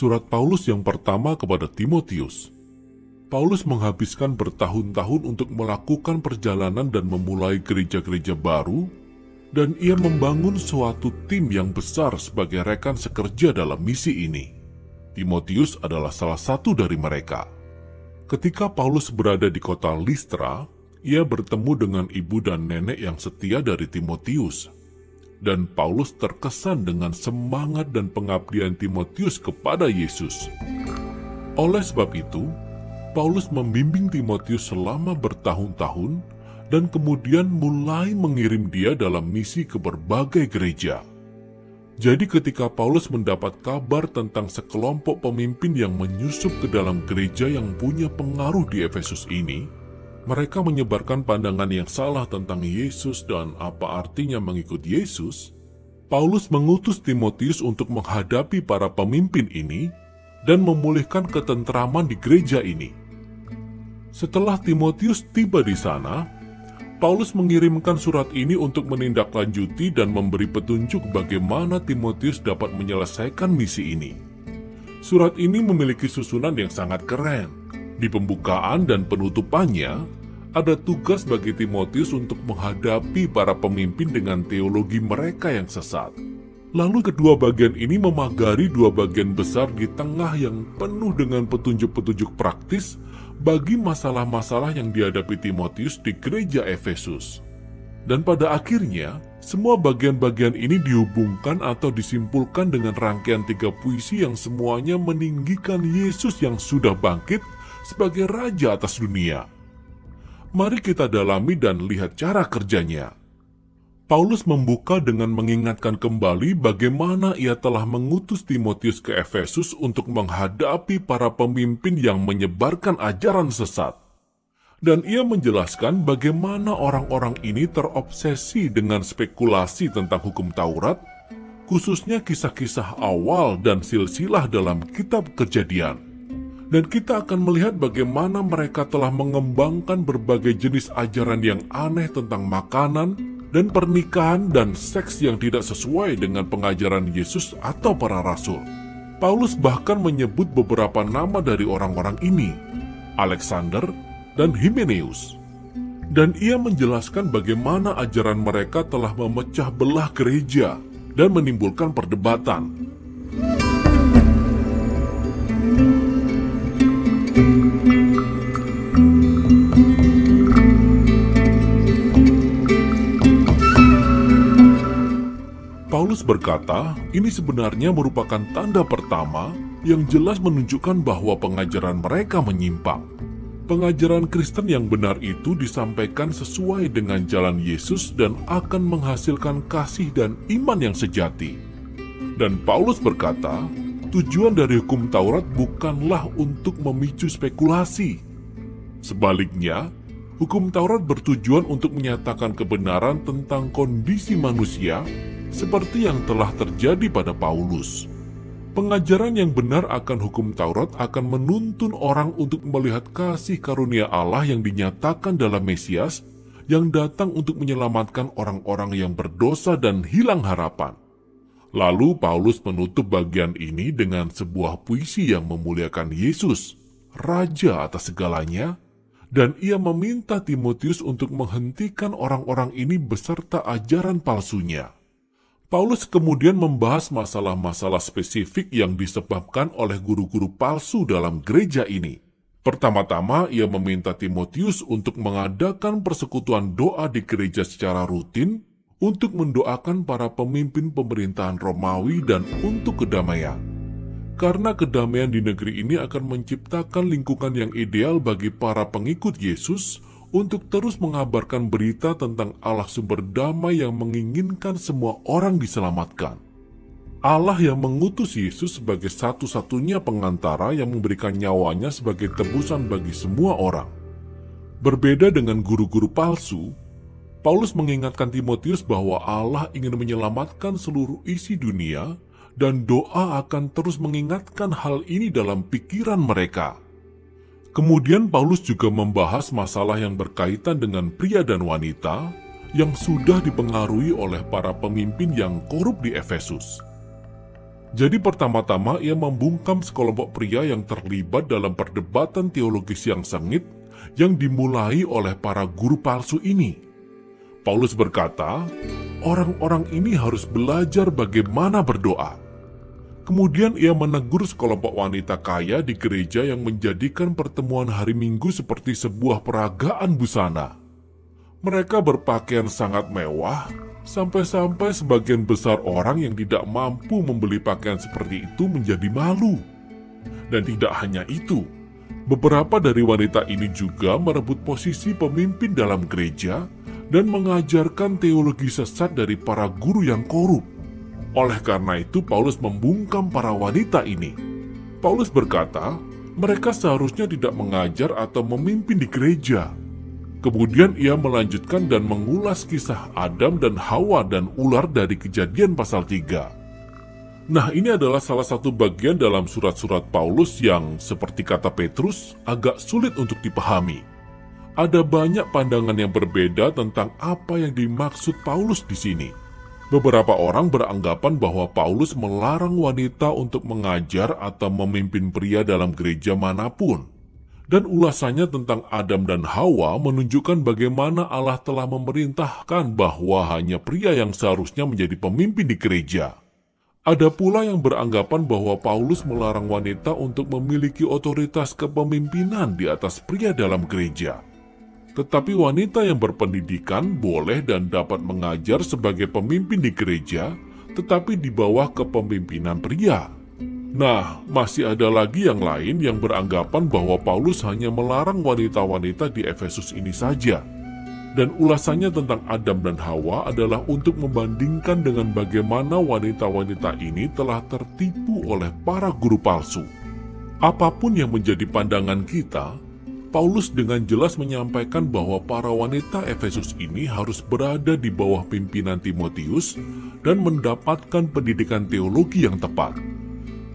Surat Paulus yang pertama kepada Timotius. Paulus menghabiskan bertahun-tahun untuk melakukan perjalanan dan memulai gereja-gereja baru, dan ia membangun suatu tim yang besar sebagai rekan sekerja dalam misi ini. Timotius adalah salah satu dari mereka. Ketika Paulus berada di kota Listra, ia bertemu dengan ibu dan nenek yang setia dari Timotius, dan Paulus terkesan dengan semangat dan pengabdian Timotius kepada Yesus. Oleh sebab itu, Paulus membimbing Timotius selama bertahun-tahun dan kemudian mulai mengirim dia dalam misi ke berbagai gereja. Jadi ketika Paulus mendapat kabar tentang sekelompok pemimpin yang menyusup ke dalam gereja yang punya pengaruh di Efesus ini, mereka menyebarkan pandangan yang salah tentang Yesus dan apa artinya mengikut Yesus, Paulus mengutus Timotius untuk menghadapi para pemimpin ini dan memulihkan ketentraman di gereja ini. Setelah Timotius tiba di sana, Paulus mengirimkan surat ini untuk menindaklanjuti dan memberi petunjuk bagaimana Timotius dapat menyelesaikan misi ini. Surat ini memiliki susunan yang sangat keren, di pembukaan dan penutupannya, ada tugas bagi Timotius untuk menghadapi para pemimpin dengan teologi mereka yang sesat. Lalu kedua bagian ini memagari dua bagian besar di tengah yang penuh dengan petunjuk-petunjuk praktis bagi masalah-masalah yang dihadapi Timotius di gereja Efesus. Dan pada akhirnya, semua bagian-bagian ini dihubungkan atau disimpulkan dengan rangkaian tiga puisi yang semuanya meninggikan Yesus yang sudah bangkit sebagai raja atas dunia. Mari kita dalami dan lihat cara kerjanya. Paulus membuka dengan mengingatkan kembali bagaimana ia telah mengutus Timotius ke Efesus untuk menghadapi para pemimpin yang menyebarkan ajaran sesat. Dan ia menjelaskan bagaimana orang-orang ini terobsesi dengan spekulasi tentang hukum Taurat, khususnya kisah-kisah awal dan silsilah dalam kitab kejadian dan kita akan melihat bagaimana mereka telah mengembangkan berbagai jenis ajaran yang aneh tentang makanan dan pernikahan dan seks yang tidak sesuai dengan pengajaran Yesus atau para rasul. Paulus bahkan menyebut beberapa nama dari orang-orang ini, Alexander dan Hymenaeus. Dan ia menjelaskan bagaimana ajaran mereka telah memecah belah gereja dan menimbulkan perdebatan. Paulus berkata, ini sebenarnya merupakan tanda pertama yang jelas menunjukkan bahwa pengajaran mereka menyimpang. Pengajaran Kristen yang benar itu disampaikan sesuai dengan jalan Yesus dan akan menghasilkan kasih dan iman yang sejati. Dan Paulus berkata, tujuan dari hukum Taurat bukanlah untuk memicu spekulasi. Sebaliknya, hukum Taurat bertujuan untuk menyatakan kebenaran tentang kondisi manusia seperti yang telah terjadi pada Paulus. Pengajaran yang benar akan hukum Taurat akan menuntun orang untuk melihat kasih karunia Allah yang dinyatakan dalam Mesias yang datang untuk menyelamatkan orang-orang yang berdosa dan hilang harapan. Lalu Paulus menutup bagian ini dengan sebuah puisi yang memuliakan Yesus, Raja atas segalanya, dan ia meminta Timotius untuk menghentikan orang-orang ini beserta ajaran palsunya. Paulus kemudian membahas masalah-masalah spesifik yang disebabkan oleh guru-guru palsu dalam gereja ini. Pertama-tama, ia meminta Timotius untuk mengadakan persekutuan doa di gereja secara rutin untuk mendoakan para pemimpin pemerintahan Romawi dan untuk kedamaian. Karena kedamaian di negeri ini akan menciptakan lingkungan yang ideal bagi para pengikut Yesus untuk terus mengabarkan berita tentang Allah sumber damai yang menginginkan semua orang diselamatkan. Allah yang mengutus Yesus sebagai satu-satunya pengantara yang memberikan nyawanya sebagai tebusan bagi semua orang. Berbeda dengan guru-guru palsu, Paulus mengingatkan Timotius bahwa Allah ingin menyelamatkan seluruh isi dunia dan doa akan terus mengingatkan hal ini dalam pikiran mereka. Kemudian Paulus juga membahas masalah yang berkaitan dengan pria dan wanita yang sudah dipengaruhi oleh para pemimpin yang korup di Efesus. Jadi pertama-tama ia membungkam sekelompok pria yang terlibat dalam perdebatan teologis yang sengit yang dimulai oleh para guru palsu ini. Paulus berkata, orang-orang ini harus belajar bagaimana berdoa. Kemudian ia menegur sekelompok wanita kaya di gereja yang menjadikan pertemuan hari Minggu seperti sebuah peragaan busana. Mereka berpakaian sangat mewah, Sampai-sampai sebagian besar orang yang tidak mampu membeli pakaian seperti itu menjadi malu. Dan tidak hanya itu, beberapa dari wanita ini juga merebut posisi pemimpin dalam gereja dan mengajarkan teologi sesat dari para guru yang korup. Oleh karena itu, Paulus membungkam para wanita ini. Paulus berkata, mereka seharusnya tidak mengajar atau memimpin di gereja, Kemudian ia melanjutkan dan mengulas kisah Adam dan Hawa dan ular dari kejadian pasal 3. Nah ini adalah salah satu bagian dalam surat-surat Paulus yang seperti kata Petrus agak sulit untuk dipahami. Ada banyak pandangan yang berbeda tentang apa yang dimaksud Paulus di sini. Beberapa orang beranggapan bahwa Paulus melarang wanita untuk mengajar atau memimpin pria dalam gereja mana pun dan ulasannya tentang Adam dan Hawa menunjukkan bagaimana Allah telah memerintahkan bahwa hanya pria yang seharusnya menjadi pemimpin di gereja. Ada pula yang beranggapan bahwa Paulus melarang wanita untuk memiliki otoritas kepemimpinan di atas pria dalam gereja. Tetapi wanita yang berpendidikan boleh dan dapat mengajar sebagai pemimpin di gereja, tetapi di bawah kepemimpinan pria. Nah, masih ada lagi yang lain yang beranggapan bahwa Paulus hanya melarang wanita-wanita di Efesus ini saja. Dan ulasannya tentang Adam dan Hawa adalah untuk membandingkan dengan bagaimana wanita-wanita ini telah tertipu oleh para guru palsu. Apa pun yang menjadi pandangan kita, Paulus dengan jelas menyampaikan bahwa para wanita Efesus ini harus berada di bawah pimpinan Timotius dan mendapatkan pendidikan teologi yang tepat.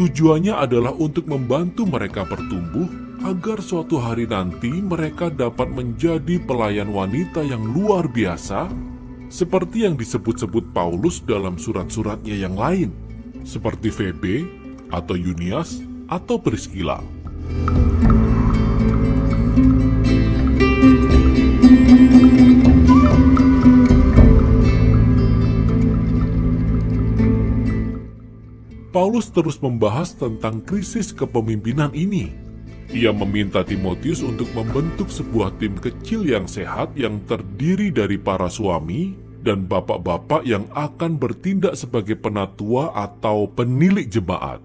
Tujuannya adalah untuk membantu mereka bertumbuh agar suatu hari nanti mereka dapat menjadi pelayan wanita yang luar biasa seperti yang disebut-sebut Paulus dalam surat-suratnya yang lain seperti Febe atau Yunias atau Priscilla. Paulus terus membahas tentang krisis kepemimpinan ini. Ia meminta Timotius untuk membentuk sebuah tim kecil yang sehat yang terdiri dari para suami dan bapak-bapak yang akan bertindak sebagai penatua atau penilik jemaat.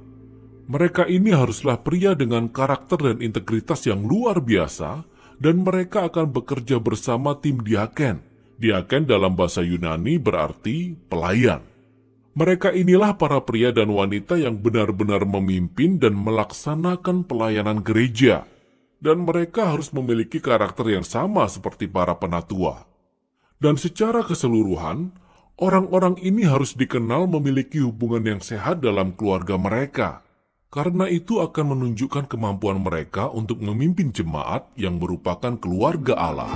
Mereka ini haruslah pria dengan karakter dan integritas yang luar biasa dan mereka akan bekerja bersama tim diaken. Diaken dalam bahasa Yunani berarti pelayan. Mereka inilah para pria dan wanita yang benar-benar memimpin dan melaksanakan pelayanan gereja, dan mereka harus memiliki karakter yang sama seperti para penatua. Dan secara keseluruhan, orang-orang ini harus dikenal memiliki hubungan yang sehat dalam keluarga mereka, karena itu akan menunjukkan kemampuan mereka untuk memimpin jemaat yang merupakan keluarga Allah.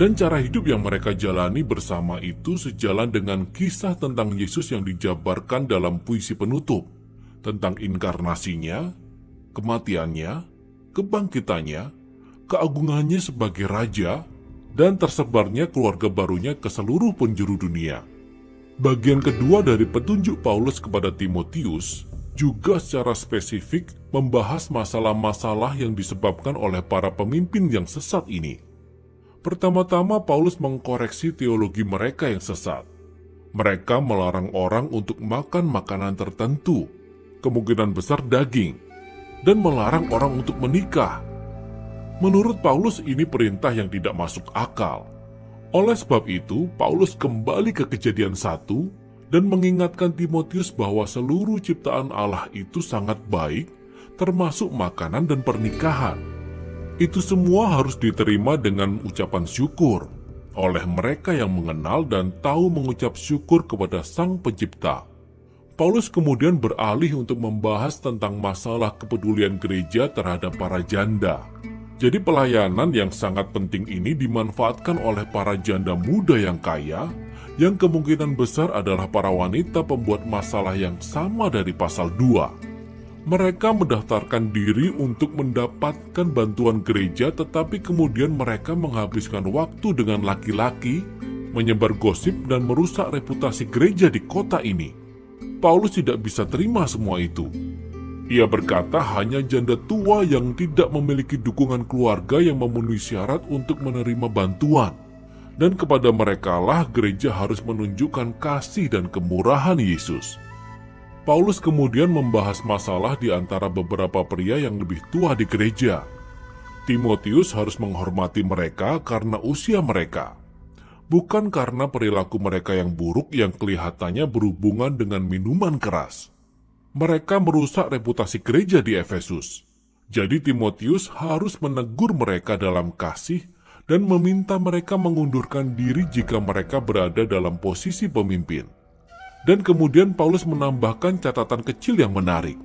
Dan cara hidup yang mereka jalani bersama itu sejalan dengan kisah tentang Yesus yang dijabarkan dalam puisi penutup, tentang inkarnasinya, kematiannya, kebangkitannya, keagungannya sebagai Raja, dan tersebarnya keluarga barunya ke seluruh penjuru dunia. Bagian kedua dari petunjuk Paulus kepada Timotius juga secara spesifik membahas masalah-masalah yang disebabkan oleh para pemimpin yang sesat ini. Pertama-tama Paulus mengkoreksi teologi mereka yang sesat. Mereka melarang orang untuk makan makanan tertentu, kemungkinan besar daging, dan melarang orang untuk menikah. Menurut Paulus ini perintah yang tidak masuk akal. Oleh sebab itu, Paulus kembali ke kejadian satu dan mengingatkan Timotius bahwa seluruh ciptaan Allah itu sangat baik, termasuk makanan dan pernikahan. Itu semua harus diterima dengan ucapan syukur oleh mereka yang mengenal dan tahu mengucap syukur kepada Sang Pencipta. Paulus kemudian beralih untuk membahas tentang masalah kepedulian gereja terhadap para janda. Jadi pelayanan yang sangat penting ini dimanfaatkan oleh para janda muda yang kaya yang kemungkinan besar adalah para wanita pembuat masalah yang sama dari pasal 2. Mereka mendaftarkan diri untuk mendapatkan bantuan gereja tetapi kemudian mereka menghabiskan waktu dengan laki-laki, menyebar gosip dan merusak reputasi gereja di kota ini. Paulus tidak bisa terima semua itu. Ia berkata hanya janda tua yang tidak memiliki dukungan keluarga yang memenuhi syarat untuk menerima bantuan dan kepada merekalah gereja harus menunjukkan kasih dan kemurahan Yesus. Paulus kemudian membahas masalah di antara beberapa pria yang lebih tua di gereja. Timotius harus menghormati mereka karena usia mereka, bukan karena perilaku mereka yang buruk yang kelihatannya berhubungan dengan minuman keras. Mereka merusak reputasi gereja di Efesus. Jadi Timotius harus menegur mereka dalam kasih dan meminta mereka mengundurkan diri jika mereka berada dalam posisi pemimpin. Dan kemudian Paulus menambahkan catatan kecil yang menarik.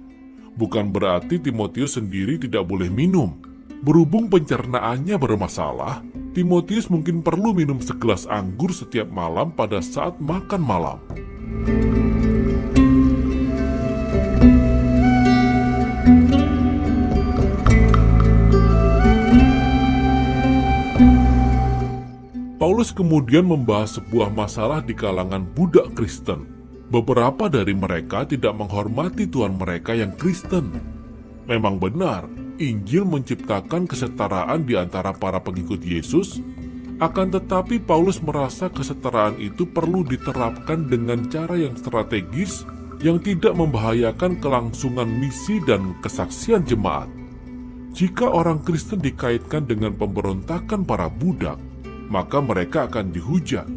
Bukan berarti Timotius sendiri tidak boleh minum. Berhubung pencernaannya bermasalah, Timotius mungkin perlu minum segelas anggur setiap malam pada saat makan malam. Paulus kemudian membahas sebuah masalah di kalangan budak Kristen. Beberapa dari mereka tidak menghormati Tuhan mereka yang Kristen. Memang benar, Injil menciptakan kesetaraan di antara para pengikut Yesus, akan tetapi Paulus merasa kesetaraan itu perlu diterapkan dengan cara yang strategis yang tidak membahayakan kelangsungan misi dan kesaksian jemaat. Jika orang Kristen dikaitkan dengan pemberontakan para budak, maka mereka akan dihujat.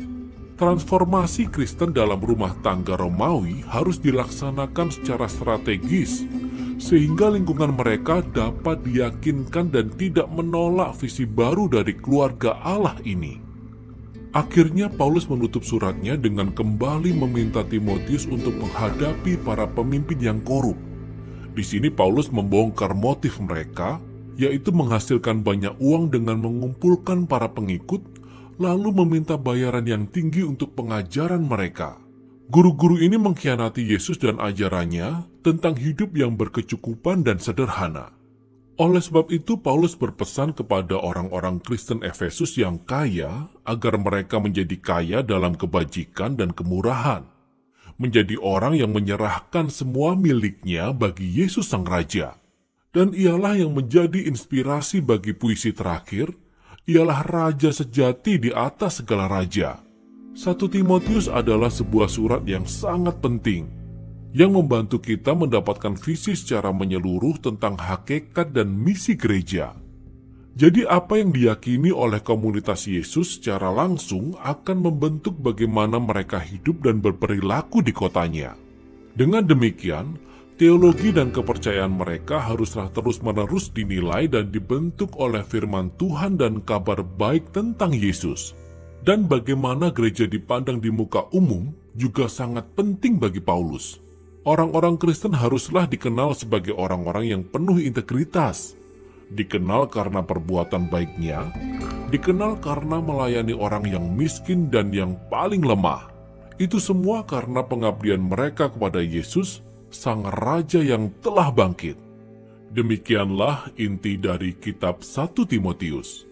Transformasi Kristen dalam rumah tangga Romawi harus dilaksanakan secara strategis, sehingga lingkungan mereka dapat diyakinkan dan tidak menolak visi baru dari keluarga Allah ini. Akhirnya Paulus menutup suratnya dengan kembali meminta Timotius untuk menghadapi para pemimpin yang korup. Di sini Paulus membongkar motif mereka, yaitu menghasilkan banyak uang dengan mengumpulkan para pengikut lalu meminta bayaran yang tinggi untuk pengajaran mereka. Guru-guru ini mengkhianati Yesus dan ajarannya tentang hidup yang berkecukupan dan sederhana. Oleh sebab itu, Paulus berpesan kepada orang-orang Kristen Efesus yang kaya agar mereka menjadi kaya dalam kebajikan dan kemurahan, menjadi orang yang menyerahkan semua miliknya bagi Yesus Sang Raja. Dan ialah yang menjadi inspirasi bagi puisi terakhir ialah raja sejati di atas segala raja. Satu Timotius adalah sebuah surat yang sangat penting, yang membantu kita mendapatkan visi secara menyeluruh tentang hakikat dan misi gereja. Jadi apa yang diyakini oleh komunitas Yesus secara langsung akan membentuk bagaimana mereka hidup dan berperilaku di kotanya. Dengan demikian, Teologi dan kepercayaan mereka haruslah terus-menerus dinilai dan dibentuk oleh firman Tuhan dan kabar baik tentang Yesus. Dan bagaimana gereja dipandang di muka umum juga sangat penting bagi Paulus. Orang-orang Kristen haruslah dikenal sebagai orang-orang yang penuh integritas, dikenal karena perbuatan baiknya, dikenal karena melayani orang yang miskin dan yang paling lemah. Itu semua karena pengabdian mereka kepada Yesus sang raja yang telah bangkit. Demikianlah inti dari kitab 1 Timotius.